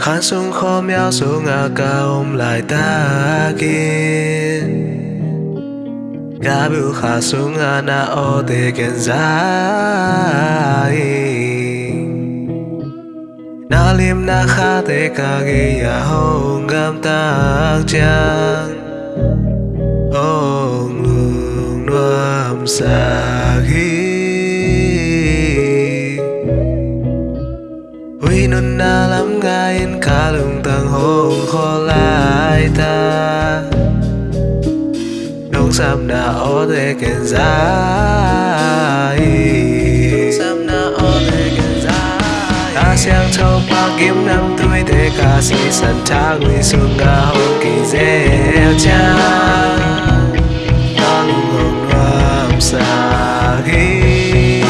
khán sung khó méo xuống ngã ca ôm lại ta kia Gà biểu khá xuống ngã na ô tê kèn dài. Na liêm na khá tê ca ghi ya hông gam tác chang ôm lương nuông xa ghi. Tang hong khó lại ta. Nông sam na o te ken dài Sam na o te ken dài Ta sang châu pa kiếm năm tuổi te ca si san ta ngui xuống nga hong kỳ dễ cha. Ta lung hong nuam sa ghi.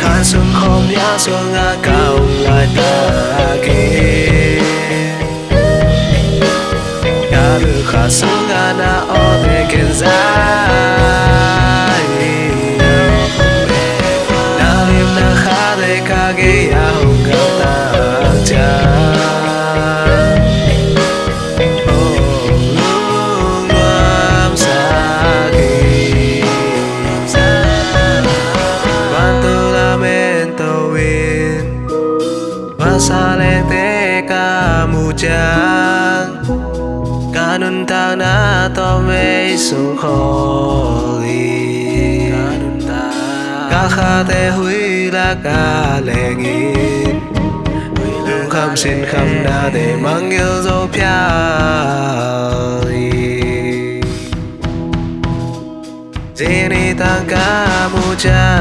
Khan xuống không nhã xuống salete te Kanun tang na to may sung kholi Ka kha te hui la ka lengin Lung kham xin kham na để mang yêu dấu pia Zini tang kamujan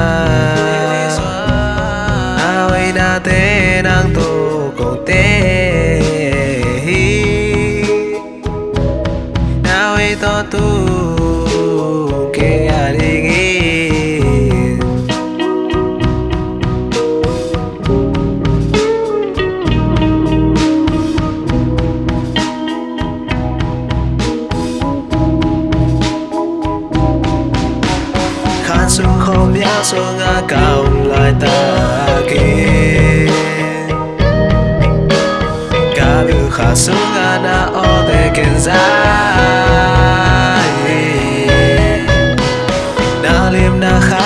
na te nang to ko te hi na we to tu ke ari gi Khan sung khom ya xuống a cao lai ta kia 가슴 하나 어디겐 사이 날림 나하